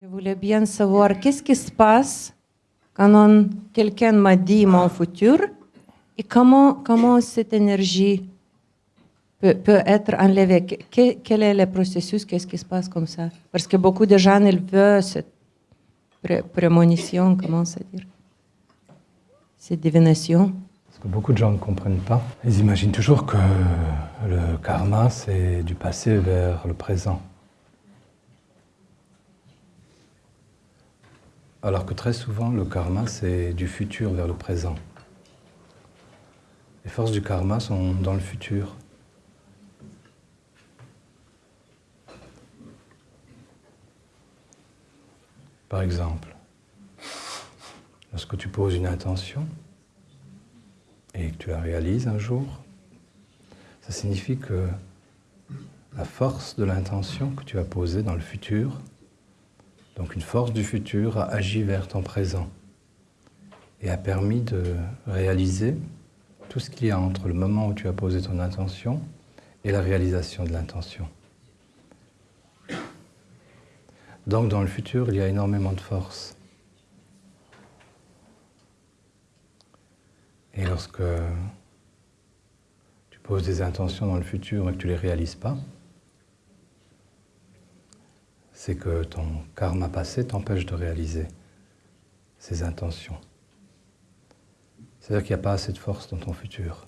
Je voulais bien savoir qu'est-ce qui se passe quand quelqu'un m'a dit mon futur et comment, comment cette énergie peut, être enlevée? Que- que- quel est le processus? Qu'est-ce qui se passe comme ça? Parce que beaucoup de gens, ils veulent cette pré- prémonition, comment ça dire? Cette divination. Beaucoup de gens ne comprennent pas, ils imaginent toujours que le karma, c'est du passé vers le présent. Alors que très souvent, le karma, c'est du futur vers le présent. Les forces du karma sont dans le futur. Par exemple, lorsque tu poses une intention, et que tu la réalises un jour, ça signifie que la force de l'intention que tu as posée dans le futur, donc une force du futur, a agi vers ton présent et a permis de réaliser tout ce qu'il y a entre le moment où tu as posé ton intention et la réalisation de l'intention. Donc dans le futur, il y a énormément de force. Et lorsque tu poses des intentions dans le futur et que tu ne les réalises pas, c'est que ton karma passé t'empêche de réaliser ces intentions. C'est-à-dire qu'il n'y a pas assez de force dans ton futur.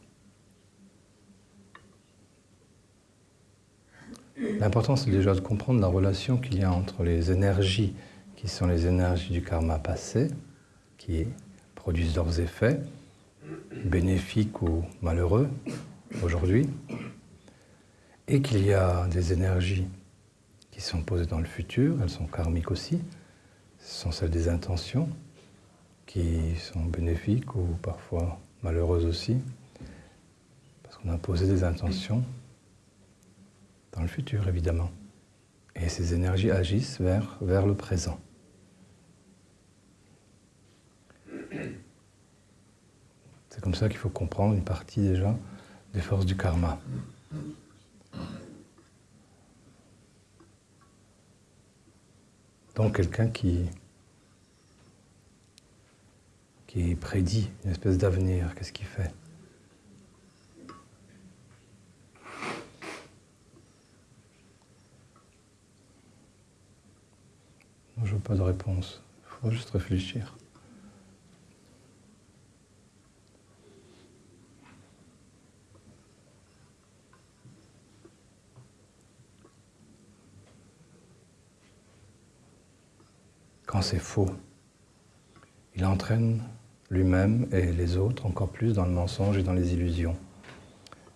L'important, c'est déjà de comprendre la relation qu'il y a entre les énergies qui sont les énergies du karma passé, qui produisent leurs effets, bénéfiques ou malheureux aujourd'hui, et qu'il y a des énergies qui sont posées dans le futur, elles sont karmiques aussi, ce sont celles des intentions, qui sont bénéfiques ou parfois malheureuses aussi, parce qu'on a posé des intentions dans le futur évidemment. Et ces énergies agissent vers, vers le présent. C'est comme ça qu'il faut comprendre une partie déjà des forces du karma. Donc quelqu'un qui, qui prédit une espèce d'avenir, qu'est-ce qu'il fait? Je veux pas de réponse, il faut juste réfléchir. Quand c'est faux, il entraîne lui-même et les autres encore plus dans le mensonge et dans les illusions,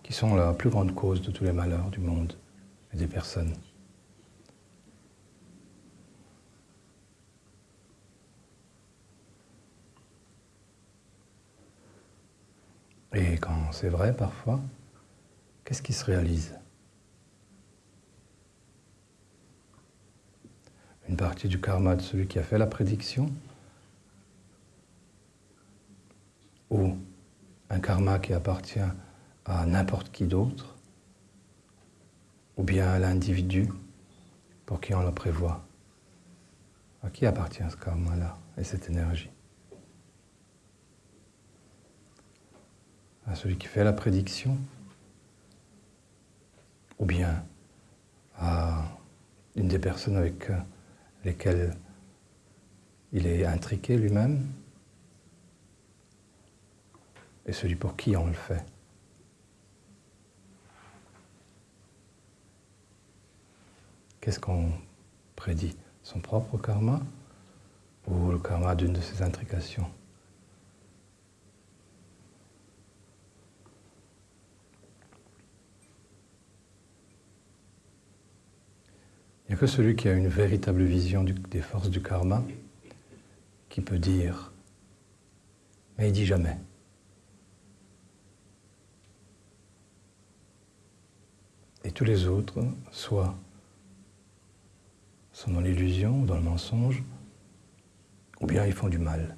qui sont la plus grande cause de tous les malheurs du monde et des personnes. Et quand c'est vrai parfois, qu'est-ce qui se réalise? Une partie du karma de celui qui a fait la prédiction ou un karma qui appartient à n'importe qui d'autre ou bien à l'individu pour qui on le prévoit. À qui appartient ce karma-là et cette énergie? À celui qui fait la prédiction, ou bien à une des personnes avec lesquelles il est intriqué lui-même, et celui pour qui on le fait. Qu'est-ce qu'on prédit? Son propre karma ou le karma d'une de ses intrications Il n'y a que celui qui a une véritable vision des forces du karma qui peut dire, mais il dit jamais. Et tous les autres, soit sont dans l'illusion, dans le mensonge, ou bien ils font du mal.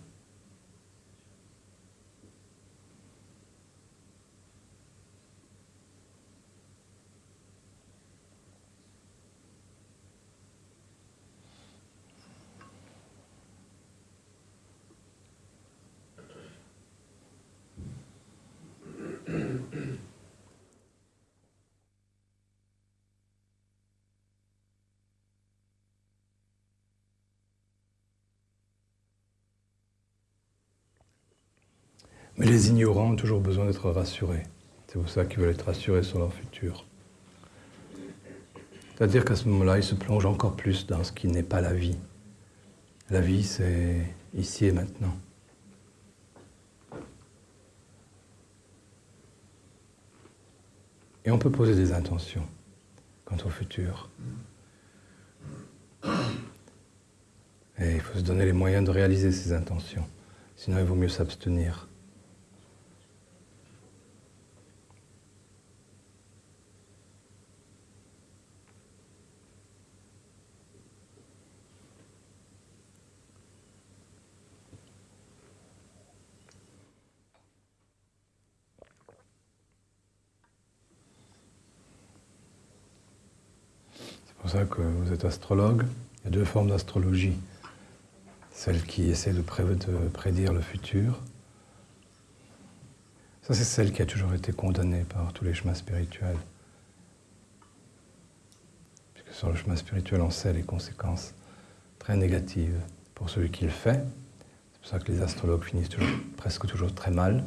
Mais les ignorants ont toujours besoin d'être rassurés. C'est pour ça qu'ils veulent être rassurés sur leur futur. C'est-à-dire qu'à ce moment-là, ils se plongent encore plus dans ce qui n'est pas la vie. La vie, c'est ici et maintenant. Et on peut poser des intentions quant au futur. Et il faut se donner les moyens de réaliser ces intentions. Sinon, il vaut mieux s'abstenir. Pour ça que vous êtes astrologue. Il y a deux formes d'astrologie. Celle qui essaie de, prédire le futur. Ça, c'est celle qui a toujours été condamnée par tous les chemins spirituels. Puisque sur le chemin spirituel, on sait les conséquences très négatives pour celui qui le fait. C'est pour ça que les astrologues finissent presque toujours très mal,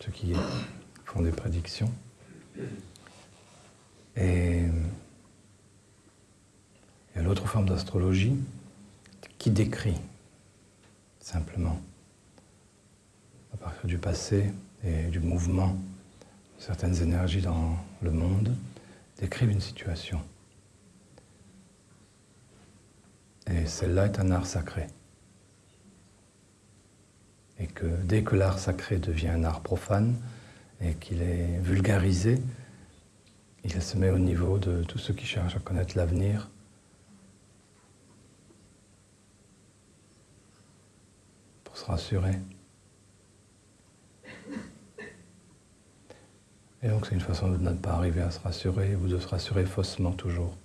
ceux qui font des prédictions. Et il y a l'autre forme d'astrologie qui décrit simplement, à partir du passé et du mouvement certaines énergies dans le monde, décrivent une situation. Et celle-là est un art sacré. Et que dès que l'art sacré devient un art profane et qu'il est vulgarisé, il se met au niveau de tous ceux qui cherchent à connaître l'avenir se rassurer. Et donc c'est une façon de ne pas arriver à se rassurer ou de se rassurer faussement toujours.